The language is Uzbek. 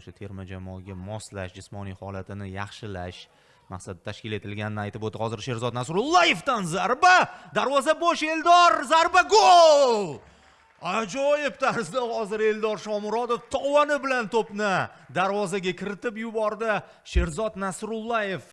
o'sha terma jamoaga moslash jismoniy holatini yaxshilash maqsadida tashkil etilganini aytib o'tdi hozir sherzod nasrullayevdan zarba. Darvoza bo'sh eldor zarba gol! Ajoyib tarzda hozir eldor shomurodov tovoni bilan to'pni darvozaga kiritib yubordi sherzod nasrullayev